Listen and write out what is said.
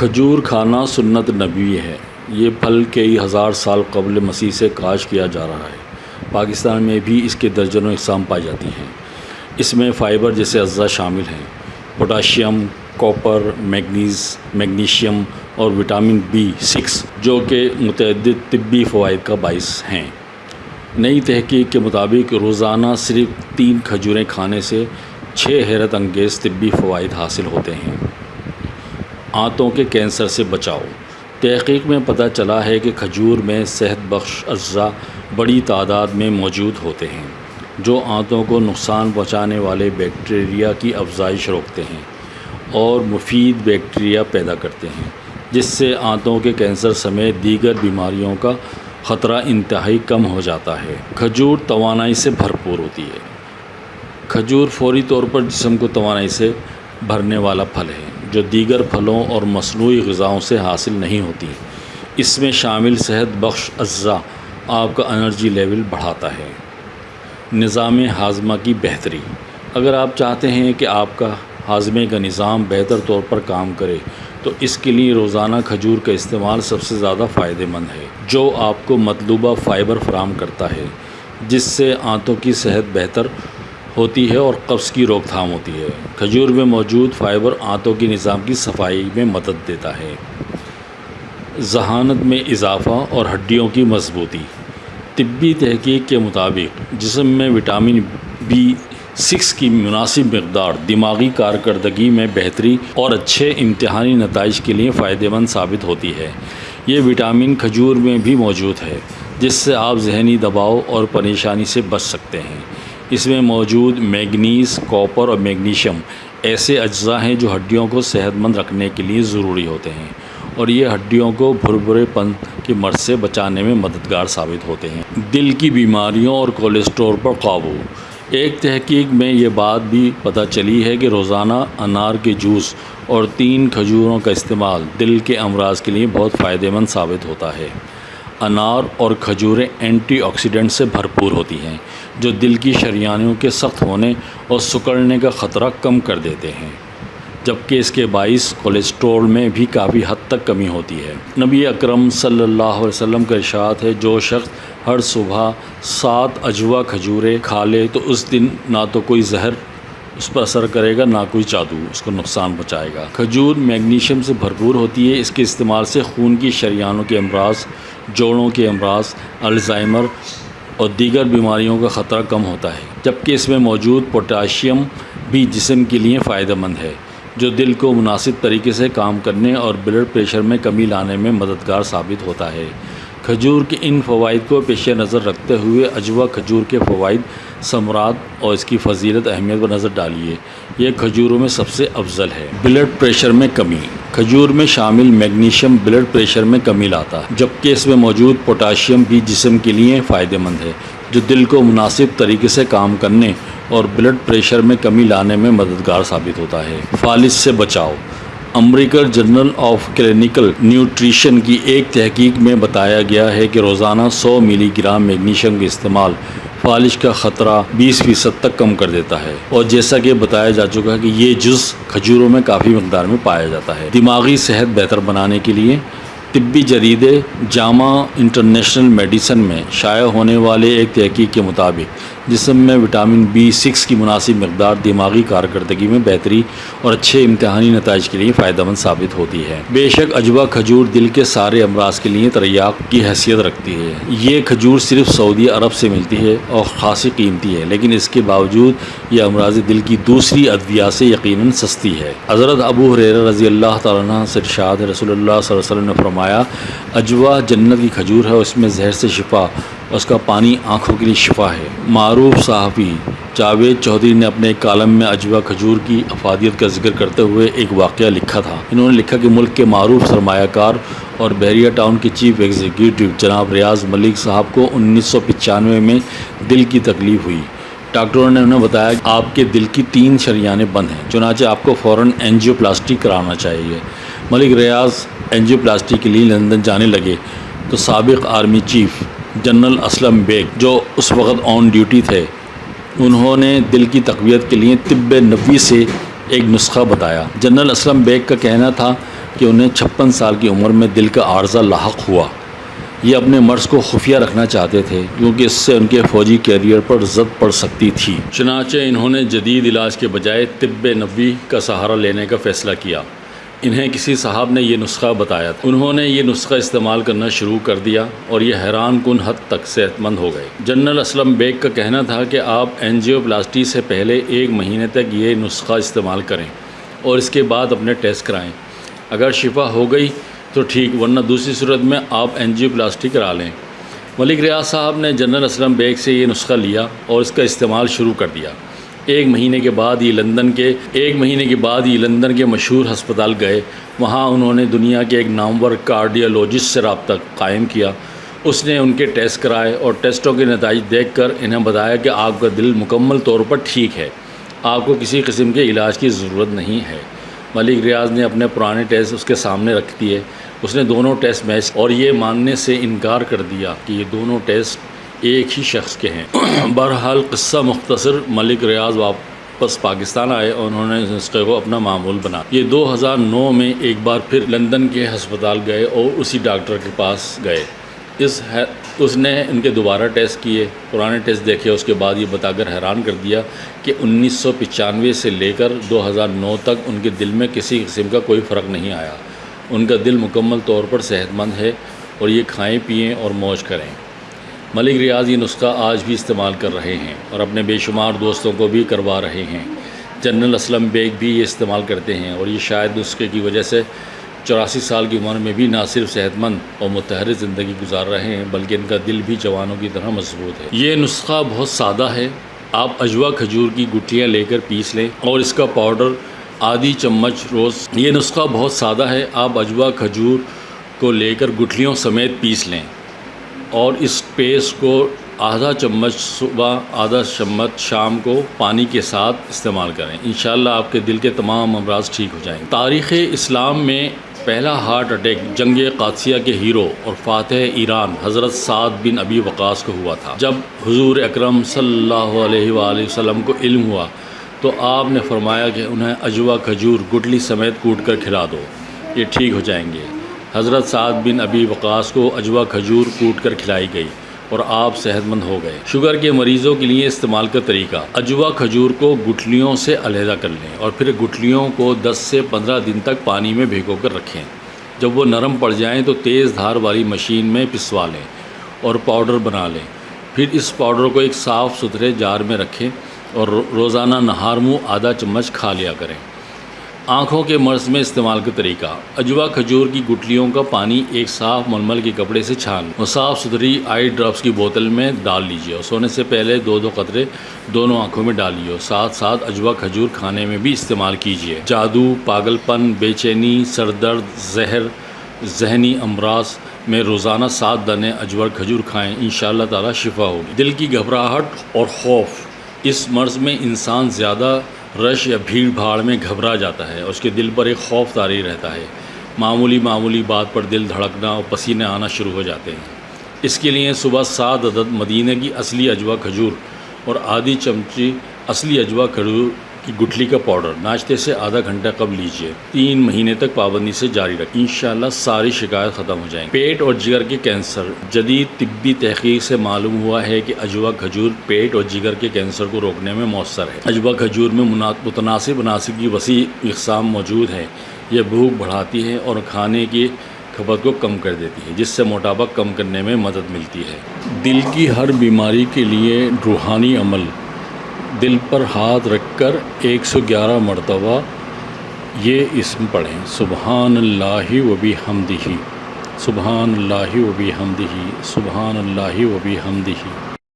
کھجور کھانا سنت نبوی ہے۔ یہ پھل کئی ہزار سال قبل مسیح سے کاشت کیا جا رہا ہے۔ پاکستان میں بھی اس کے درجنوں اقسام پائی جاتی ہیں۔ اس میں فائبر جیسے اجزاء شامل ہیں۔ پوٹاشیم کوپر میگنیز، میگنیشیم اور وٹامن بی سکس، جو کہ متعدد طبی فوائد کا باعث ہیں۔ نئی تحقیق کے مطابق روزانہ صرف تین کھجوریں کھانے سے چھ حیرت انگیز طبی فوائد حاصل ہوتے ہیں۔ آنتوں کے کینسر سے بچاؤ۔ تحقیق میں پتہ چلا ہے کہ کھجور میں صحت بخش اجزاء بڑی تعداد میں موجود ہوتے ہیں، جو آنتوں کو نقصان پہنچانے والے بیکٹیریا کی افزائش روکتے ہیں اور مفید بیکٹیریا پیدا کرتے ہیں، جس سے آنتوں کے کینسر سمیت دیگر بیماریوں کا خطرہ انتہائی کم ہو جاتا ہے۔ کھجور توانائی سے بھرپور ہوتی ہے۔ کھجور فوری طور پر جسم کو توانائی سے بھرنے والا پھل ہے۔ جو دیگر پھلوں اور مصنوعی غذاؤں سے حاصل نہیں ہوتی۔ اس میں شامل صحت بخش اجزاء آپ کا انرجی لیول بڑھاتا ہے۔ نظام ہاضمہ کی بہتری۔ اگر آپ چاہتے ہیں کہ آپ کا ہاضمے کا نظام بہتر طور پر کام کرے، تو اس کے لیے روزانہ کھجور کا استعمال سب سے زیادہ فائدہ مند ہے، جو آپ کو مطلوبہ فائبر فراہم کرتا ہے، جس سے آنتوں کی صحت بہتر ہوتی ہے اور قبض کی روک تھام ہوتی ہے۔ کھجور میں موجود فائبر آنتوں کی نظام کی صفائی میں مدد دیتا ہے۔ ذہانت میں اضافہ اور ہڈیوں کی مضبوطی۔ طبی تحقیق کے مطابق، جسم میں وٹامن بی سکس کی مناسب مقدار، دماغی کارکردگی میں بہتری اور اچھے امتحانی نتائج کے لیے فائدہ مند ثابت ہوتی ہے۔ یہ وٹامن کھجور میں بھی موجود ہے، جس سے آپ ذہنی دباؤ اور پریشانی سے بچ سکتے ہیں۔ اس میں موجود میگنیز کوپر اور میگنیشیم ایسے اجزاء ہیں جو ہڈیوں کو صحت مند رکھنے کے لیے ضروری ہوتے ہیں اور یہ ہڈیوں کو بھربھرے پن کی مرض سے بچانے میں مددگار ثابت ہوتے ہیں۔ دل کی بیماریوں اور کولیسٹرول پر قابو۔ ایک تحقیق میں یہ بات بھی پتہ چلی ہے کہ روزانہ انار کے جوس اور تین کھجوروں کا استعمال دل کے امراض کے لیے بہت فائدہ مند ثابت ہوتا ہے۔ انار اور کھجوریں اینٹی آکسیڈنٹ سے بھرپور ہوتی ہیں، جو دل کی شریانوں کے سخت ہونے اور سکڑنے کا خطرہ کم کر دیتے ہیں۔ جبکہ اس کے باعث کولیسٹرول میں بھی کافی حد تک کمی ہوتی ہے۔ نبی اکرم صلی اللہ علیہ وسلم کا ارشاد ہے، جو شخص ہر صبح سات اجوا کھجورے کھا لے تو اس دن نہ تو کوئی زہر اس پر اثر کرے گا، نہ کوئی جادو، اس کو نقصان پہنچائے گا۔ کھجور میگنیشیم سے بھرپور ہوتی ہے، اس کے استعمال سے خون کی شریانوں کے امراض، جوڑوں کے امراض، الزائمر اور دیگر بیماریوں کا خطرہ کم ہوتا ہے۔ جبکہ اس میں موجود پوٹاشیم بھی جسم کے لیے فائدہ مند ہے، جو دل کو مناسب طریقے سے کام کرنے اور بلڈ پریشر میں کمی لانے میں مددگار ثابت ہوتا ہے۔ کھجور کے ان فوائد کو پیش نظر رکھتے ہوئے اجوا کھجور کے فوائد ثمرات اور اس کی فضیلت اہمیت پر نظر ڈالیے۔ یہ کھجوروں میں سب سے افضل ہے۔ بلڈ پریشر میں کمی۔ کھجور میں شامل میگنیشیم بلڈ پریشر میں کمی لاتا ہے جبکہ اس میں موجود پوٹاشیم بھی جسم کے لیے فائدہ مند ہے، جو دل کو مناسب طریقے سے کام کرنے اور بلڈ پریشر میں کمی لانے میں مددگار ثابت ہوتا ہے۔ فالج سے بچاؤ۔ American journal of clinical nutrition کی ایک تحقیق میں بتایا گیا ہے کہ روزانہ سو ملی گرام میگنیشیم کے استعمال فالش کا خطرہ بیس فیصد تک کم کر دیتا ہے۔ اور جیسا کہ بتایا جا چکا ہے کہ یہ جز کھجوروں میں کافی مقدار میں پایا جاتا ہے۔ دماغی صحت بہتر بنانے کے لیے طبی جریدے جامع انٹرنیشنل میڈیسن میں شائع ہونے والے ایک تحقیق کے مطابق جسم میں وٹامن بی سکس کی مناسب مقدار دماغی کارکردگی میں بہتری اور اچھے امتحانی نتائج کے لیے فائدہ مند ثابت ہوتی ہے۔ بے شک اجوا کھجور دل کے سارے امراض کے لیے تریاق کی حیثیت رکھتی ہے۔ یہ کھجور صرف سعودی عرب سے ملتی ہے اور خاصی قیمتی ہے، لیکن اس کے باوجود یہ امراض دل کی دوسری ادویات سے یقیناً سستی ہے۔ حضرت ابو حریر رضی اللہ تعالیٰ سے ارشاد رسول اللہ صلی اللہ علیہ وسلم نے فرمایا، اجوا جنت کی کھجور ہے، اس میں زہر سے شفا اس کا پانی آنکھوں کے لیے شفا ہے۔ معروف صحافی جاوید چودھری نے اپنے کالم میں اجوا کھجور کی افادیت کا ذکر کرتے ہوئے ایک واقعہ لکھا تھا۔ انہوں نے لکھا کہ ملک کے معروف سرمایہ کار اور بحریہ ٹاؤن کے چیف ایگزیکٹو جناب ریاض ملک صاحب کو انیس سو پچانوے میں دل کی تکلیف ہوئی۔ ڈاکٹروں نے انہیں بتایا کہ آپ کے دل کی تین شریانیں بند ہیں، چنانچہ آپ کو فوراً اینجیو پلاسٹی کرانا چاہیے۔ ملک ریاض اینجیو پلاسٹی کے لیے لندن جانے لگے تو سابق army chief general Aslam Beg جو اس وقت آن ڈیوٹی تھے، انہوں نے دل کی تقویت کے لیے طب نبی سے ایک نسخہ بتایا۔ جنرل اسلم بیگ کا کہنا تھا کہ انہیں چھپن سال کی عمر میں دل کا عارضہ لاحق ہوا۔ یہ اپنے مرض کو خفیہ رکھنا چاہتے تھے، کیونکہ اس سے ان کے فوجی کیریئر پر زد پڑ سکتی تھی۔ چنانچہ انہوں نے جدید علاج کے بجائے طب نبوی کا سہارا لینے کا فیصلہ کیا۔ انہیں کسی صاحب نے یہ نسخہ بتایا تھا۔ انہوں نے یہ نسخہ استعمال کرنا شروع کر دیا اور یہ حیران کن حد تک صحت مند ہو گئے۔ جنرل اسلم بیگ کا کہنا تھا کہ آپ اینجیو پلاسٹی سے پہلے ایک مہینے تک یہ نسخہ استعمال کریں اور اس کے بعد اپنے ٹیسٹ کرائیں۔ اگر شفا ہو گئی تو ٹھیک، ورنہ دوسری صورت میں آپ اینجیو پلاسٹی کرا لیں۔ ملک ریاض صاحب نے جنرل اسلم بیگ سے یہ نسخہ لیا اور اس کا استعمال شروع کر دیا۔ ایک مہینے کے بعد یہ لندن کے، ایک مہینے کے بعد یہ لندن کے مشہور ہسپتال گئے۔ وہاں انہوں نے دنیا کے ایک نامور کارڈیالوجسٹ سے رابطہ قائم کیا۔ اس نے ان کے ٹیسٹ کرائے اور ٹیسٹوں کے نتائج دیکھ کر انہیں بتایا کہ آپ کا دل مکمل طور پر ٹھیک ہے۔ آپ کو کسی قسم کے علاج کی ضرورت نہیں ہے۔ ملک ریاض نے اپنے پرانے ٹیسٹ اس کے سامنے رکھ دیے۔ اس نے دونوں ٹیسٹ میچ اور یہ ماننے سے انکار کر دیا کہ یہ دونوں ٹیسٹ ایک ہی شخص کے ہیں۔ بہرحال قصہ مختصر ملک ریاض واپس پاکستان آئے اور انہوں نے نسخے کو اپنا معمول بنا۔ یہ دو ہزار نو میں ایک بار پھر لندن کے ہسپتال گئے اور اسی ڈاکٹر کے پاس گئے۔ اس اس نے ان کے دوبارہ ٹیسٹ کیے، پرانے ٹیسٹ دیکھے، اس کے بعد یہ بتا کر حیران کر دیا کہ انیس سو پچانوے سے لے کر دو ہزار نو تک ان کے دل میں کسی قسم کا کوئی فرق نہیں آیا۔ ان کا دل مکمل طور پر صحت مند ہے اور یہ کھائیں پئیں اور موج کریں۔ ملک ریاض یہ نسخہ آج بھی استعمال کر رہے ہیں اور اپنے بے شمار دوستوں کو بھی کروا رہے ہیں۔ جنرل اسلم بیگ بھی یہ استعمال کرتے ہیں اور یہ شاید نسخے کی وجہ سے چوراسی سال کی عمر میں بھی نہ صرف صحت مند اور متحرک زندگی گزار رہے ہیں بلکہ ان کا دل بھی جوانوں کی طرح مضبوط ہے۔ یہ نسخہ بہت سادہ ہے۔ آپ اجوا کھجور کی گٹیاں لے کر پیس لیں اور اس کا پاؤڈر آدھی چمچ روز یہ نسخہ بہت سادہ ہے۔ آپ اجوا کھجور کو لے کر گٹھلیوں سمیت پیس لیں۔ اور اس پیسٹ کو آدھا چمچ صبح، آدھا چمچ شام کو پانی کے ساتھ استعمال کریں۔ انشاءاللہ آپ کے دل کے تمام امراض ٹھیک ہو جائیں تاریخ اسلام میں پہلا ہارٹ اٹیک جنگ قادسیہ کے ہیرو اور فاتح ایران حضرت سعد بن ابی وقاص کو ہوا تھا۔ جب حضور اکرم صلی اللہ علیہ وآلہ وسلم کو علم ہوا تو آپ نے فرمایا کہ انہیں اجوا کھجور گٹلی سمیت کوٹ کر کھلا دو، یہ ٹھیک ہو جائیں گے۔ حضرت سعد بن ابی وقاص کو اجوا کھجور کوٹ کر کھلائی گئی اور آپ صحت مند ہو گئے۔ شوگر کے مریضوں کے لیے استعمال کا طریقہ، اجوا کھجور کو گٹھلیوں سے علیحدہ کر لیں اور پھر گٹھلیوں کو دس سے پندرہ دن تک پانی میں بھیگو کر رکھیں۔ جب وہ نرم پڑ جائیں تو تیز دھار والی مشین میں پسوا لیں اور پاؤڈر بنا لیں۔ پھر اس پاؤڈر کو ایک صاف ستھرے جار میں رکھیں اور روزانہ نہار منہ آدھا چمچ کھا لیا کریں۔ آنکھوں کے مرض میں استعمال کا طریقہ۔ اجوا کھجور کی گٹلیوں کا پانی ایک صاف ململ کے کپڑے سے چھان اور صاف ستھری آئی ڈراپس کی بوتل میں ڈال لیجیے اور سونے سے پہلے دو دو قطرے دونوں آنکھوں میں ڈالیے اور ساتھ ساتھ اجوا کھجور کھانے میں بھی استعمال کیجیے جادو پاگل پن بے چینی سر درد زہر، ذہنی امراض میں روزانہ سات دانے اجور کھجور کھائیں ان شاء اللہ شفا ہوگی۔ دل کی گھبراہٹ اور خوف۔ اس مرض میں انسان زیادہ رش یا بھیڑ بھاڑ میں گھبرا جاتا ہے اور اس کے دل پر ایک خوف طاری رہتا ہے۔ معمولی معمولی بات پر دل دھڑکنا اور پسینے آنا شروع ہو جاتے ہیں۔ اس کے لیے صبح سات عدد مدینہ کی اصلی اجوا کھجور اور آدھی چمچی اصلی اجوا کھجور کی گٹھلی کا پاؤڈر ناشتے سے آدھا گھنٹہ قبل لیجیے تین مہینے تک پابندی سے جاری رکھیں انشاءاللہ ساری شکایت ختم ہو جائیں پیٹ اور جگر کے کینسر۔ جدید طبی تحقیق سے معلوم ہوا ہے کہ اجوا کھجور پیٹ اور جگر کے کینسر کو روکنے میں مؤثر ہے۔ اجوا کھجور میں متناسب عناصر کی وسیع اقسام موجود ہیں۔ یہ بھوک بڑھاتی ہے اور کھانے کی کھپت کو کم کر دیتی ہے، جس سے موٹاپا کم کرنے میں مدد ملتی ہے۔ دل کی ہر بیماری کے لیے روحانی عمل۔ دل پر ہاتھ رکھ کر ایک سو گیارہ مرتبہ یہ اسم پڑھیں۔ سبحان اللہ و بھی حمدہی سبحان اللہ وبی حمدہی سبحان اللہ و بھی حمدہی